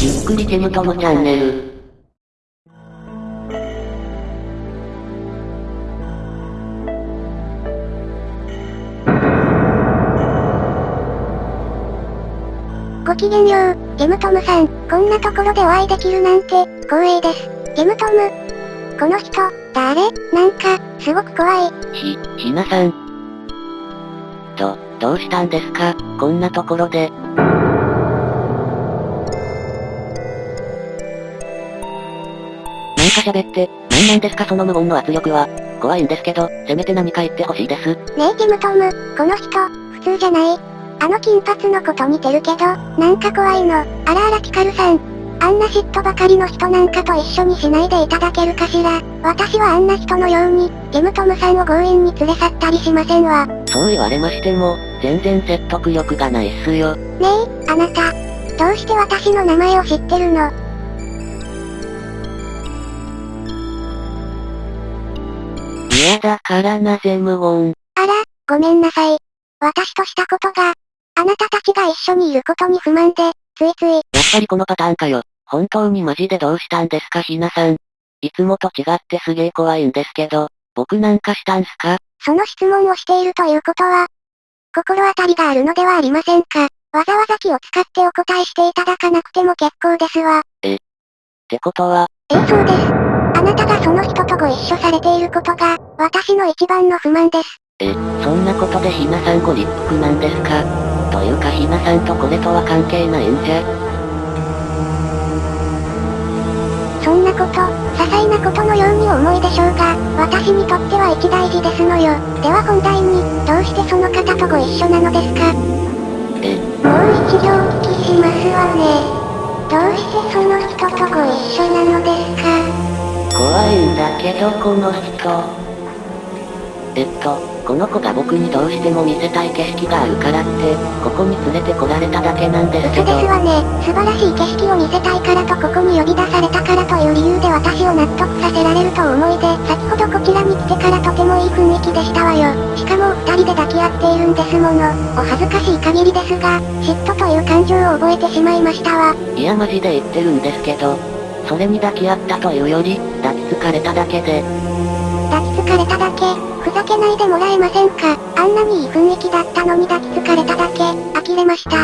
ゆっくりケムトのチャンネル。ごきげんよう、ゲムトムさん。こんなところでお会いできるなんて、光栄です。ゲムトム。この人、誰？なんか、すごく怖い。ひ、ひなさん。ど、どうしたんですか？こんなところで。か喋って、なんなんですかその無言の圧力は。怖いんですけど、せめて何か言ってほしいです。ねえゲムトム、この人、普通じゃない。あの金髪の子と似てるけど、なんか怖いの。あらあらピカルさん。あんな嫉妬ばかりの人なんかと一緒にしないでいただけるかしら。私はあんな人のように、ゲムトムさんを強引に連れ去ったりしませんわ。ねそう言われましても、全然説得力がないっすよ。え、あなた。どうして私の名前を知ってるの？嫌だからなぜ無言。あら、ごめんなさい。私としたことが、あなたたちが一緒にいることに不満で、ついつい、やっぱりこのパターンかよ。本当にマジでどうしたんですかひなさん。いつもと違ってすげえ怖いんですけど、僕なんかしたんすか？その質問をしているということは、心当たりがあるのではありませんか？わざわざ気を使ってお答えしていただかなくても結構ですわ。ってことは、ええそうです。あなたがその人とご一緒されていることが、私の一番の不満です。え、そんなことでひなさんご立腹なんですか？というかひなさんとこれとは関係ないんじゃ？そんなこと、些細なことのようにお思いでしょうが、私にとっては一大事ですのよ。では本題に、どうしてその方とご一緒なのですか？え、もう一度お聞きしますわね。どうしてその人とご一緒なのですか？怖いんだけどこの人。えっと、この子が僕にどうしても見せたい景色があるからって、ここに連れてこられただけなんですけど。嘘ですわね。素晴らしい景色を見せたいからとここに呼び出されたからという理由で私を納得させられると思いで、先ほどこちらに来てからとてもいい雰囲気でしたわよ。しかもお二人で抱き合っているんですもの。お恥ずかしい限りですが、嫉妬という感情を覚えてしまいましたわ。いやマジで言ってるんですけど、それに抱き合ったというより、抱きつかれただけで、抱きつかれただけ、ふざけないでもらえませんかあんなにいい雰囲気だったのに抱きつかれただけ、呆れました。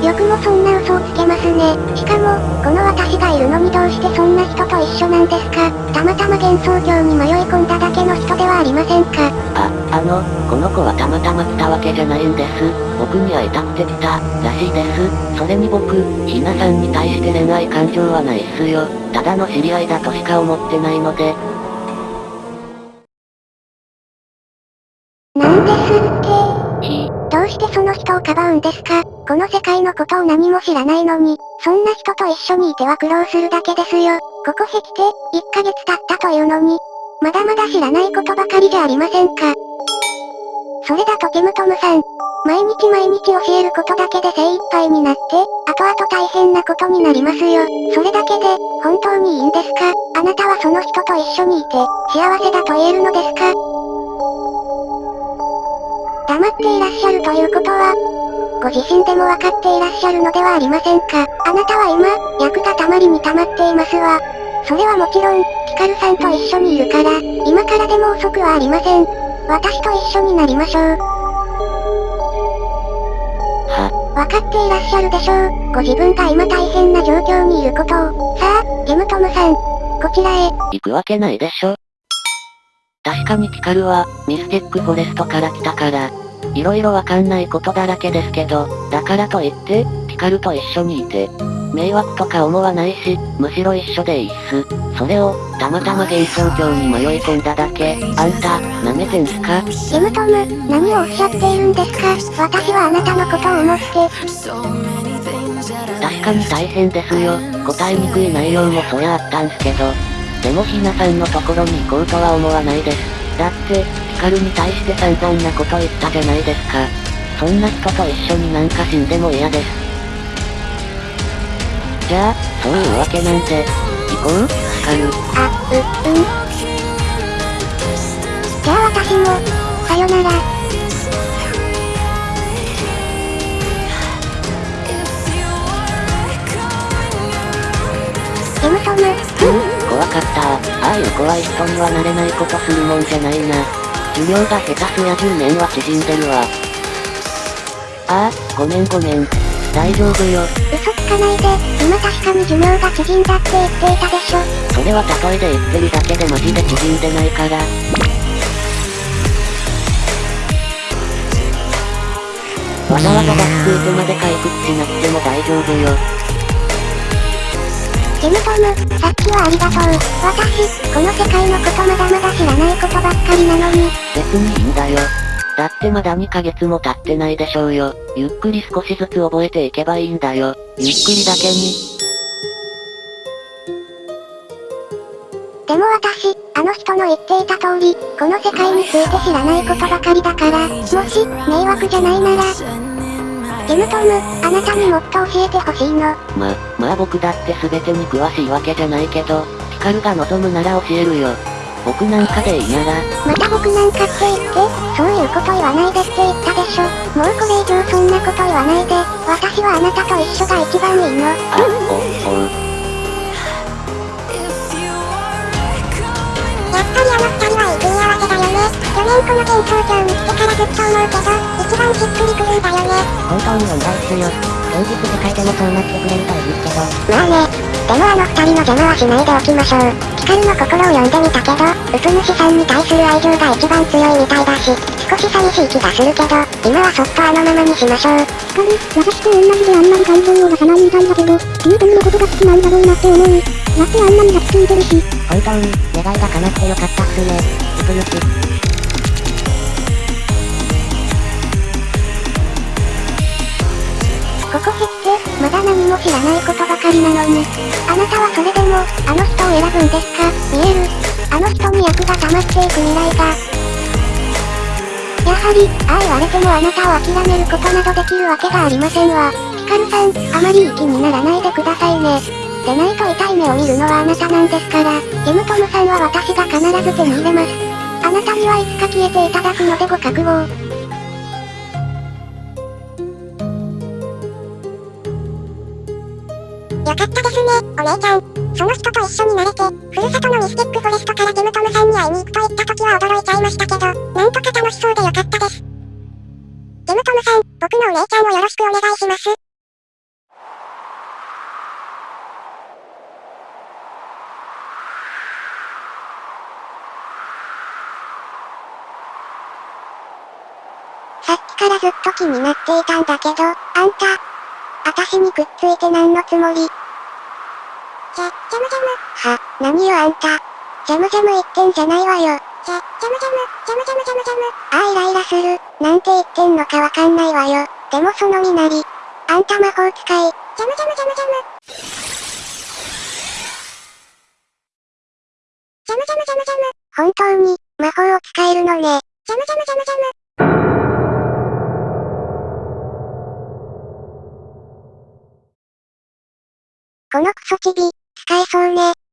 よくもそんな嘘をつけますね。しかも、この私がいるのにどうしてそんな人と一緒なんですかたまたま幻想郷に迷い込んだだけの人ではありませんかあ、あの、この子はたまたま来たわけじゃないんです。僕に会いたくて来た、らしいです。それに僕、ひなさんに対して恋愛感情はないっすよ。ただの知り合いだとしか思ってないので、してその人をかばうんですか？この世界のことを何も知らないのに、そんな人と一緒にいては苦労するだけですよ。ここへ来て、1ヶ月経ったというのに、まだまだ知らないことばかりじゃありませんか？それだとテムトムさん、毎日毎日教えることだけで精一杯になって、後々大変なことになりますよ。それだけで、本当にいいんですか？あなたはその人と一緒にいて、幸せだと言えるのですか？黙っていらっしゃるということは、ご自身でもわかっていらっしゃるのではありませんか？あなたは今、役がたまりに溜まっていますわ。それはもちろん、ピカルさんと一緒にいるから、今からでも遅くはありません。私と一緒になりましょう。は、わかっていらっしゃるでしょう。ご自分が今大変な状況にいることを。さあ、ゲムトムさん、こちらへ。行くわけないでしょ。確かにピカルは、ミスティックフォレストから来たから、いろいろわかんないことだらけですけど、だからといって、ピカルと一緒にいて、迷惑とか思わないし、むしろ一緒でいいっす。それを、たまたま幻想郷に迷い込んだだけ、あんた、舐めてんすか？ゲムトム、何をおっしゃっているんですか？私はあなたのことを思って、確かに大変ですよ。答えにくい内容もそりゃあったんすけど。でもひなさんのところに行こうとは思わないです。だって、ピカルに対して散々なこと言ったじゃないですか。そんな人と一緒になんか死んでも嫌です。じゃあ、そういうわけなんで、行こう、ピカル。あ、う、うん。じゃあ私も、さよなら。ジムトム、うん、怖かったああいう怖い人にはなれないことするもんじゃないな。寿命が下手すや10年は縮んでるわ。ああ、ごめんごめん。大丈夫よ。嘘つかないで、今確かに寿命が縮んだって言っていたでしょ。それは例えで言ってるだけでマジで縮んでないから。わざわざ脱空てまで回復しなくても大丈夫よ。ジェムトム、さっきはありがとう。私、この世界のことまだまだ知らないことばっかりなのに。別にいいんだよ。だってまだ2ヶ月も経ってないでしょうよ。ゆっくり少しずつ覚えていけばいいんだよ。ゆっくりだけに。でも私、あの人の言っていた通り、この世界について知らないことばかりだから、もし、迷惑じゃないなら、ジェムトム、あなたにもっと教えてほしいの。ま、まあ僕だって全てに詳しいわけじゃないけど、ピカルが望むなら教えるよ。僕なんかでいいなら。また僕なんかって言って、そういうこと言わないでって言ったでしょ。もうこれ以上そんなこと言わないで、私はあなたと一緒が一番いいの。あ、お、おう。やっぱりあの二人はいい組み合わせだよね。去年この幻想郷見つけからずっと思うけど、一番しっくりくるんだよね。本当に問題っすよ。現実世界でもそうなってくれるといいけど。まあね。でもあの二人の邪魔はしないでおきましょう。ピカルの心を読んでみたけど、ウプ主さんに対する愛情が一番強いみたいだし、少し寂しい気がするけど、今はそっとあのままにしましょう。ピカル、私と同じであんまり感情を出さないみたいだけど、リートムのことが好きなんだろうなって思う。だってあんなに抱きついてるし。本当に、願いが叶ってよかったっすね。ウプ主。何も知らないことばかりなのに。あなたはそれでも、あの人を選ぶんですか？見える。あの人に役が溜まっていく未来が。やはり、ああ言われてもあなたを諦めることなどできるわけがありませんわ。ピカルさん、あまりいい気にならないでくださいね。でないと痛い目を見るのはあなたなんですから、ジムトムさんは私が必ず手に入れます。あなたにはいつか消えていただくのでご覚悟を。よかったですね、お姉ちゃん。その人と一緒になれて、ふるさとのミスティックフォレストからジムトムさんに会いに行くと言った時は驚いちゃいましたけど、なんとか楽しそうでよかったです。ジムトムさん、僕のお姉ちゃんをよろしくお願いします。さっきからずっと気になっていたんだけど、あんた、あたしにくっついて何のつもり？ジャ、ジャムジャム。は、何よあんた。ジャムジャム言ってんじゃないわよ。ジャ、ジャムジャム、ジャムジャムジャムジャム。ああイライラする。なんて言ってんのかわかんないわよ。でもその身なり。あんた魔法使い。ジャムジャムジャムジャム。ジャムジャムジャムジャム。本当に、魔法を使えるのね。ジャムジャムジャムジャム。このクソチビ、使えそうね。